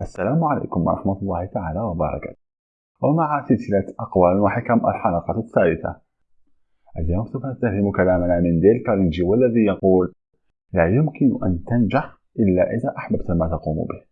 السلام عليكم ورحمة الله تعالى وبركاته. ومع سلسلة أقوال وحكم الحلقة الثالثة. اليوم سوف نستهدم كلامنا من ديل كارنجي والذي يقول لا يمكن أن تنجح إلا إذا أحببت ما تقوم به.